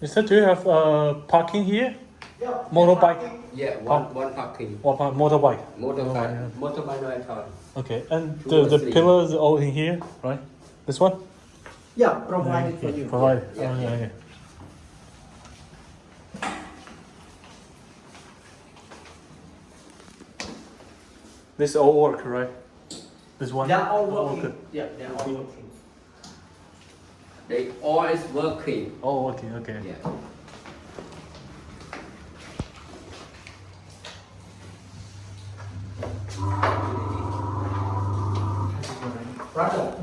Mister, do you have uh, parking here? Yeah. Motorbike. Yeah, one one parking. Or par- motorbike? Motorbike. Motorbike no all. Okay, and Two the, the three. pillars all in here, right? This one? Yeah, provided for you. Provided. Yeah, oh, yeah. yeah, yeah. This all work, right? This one? They're all All working. good. Yeah, they're all working. They always working. Oh, okay, okay. Yeah. Brother,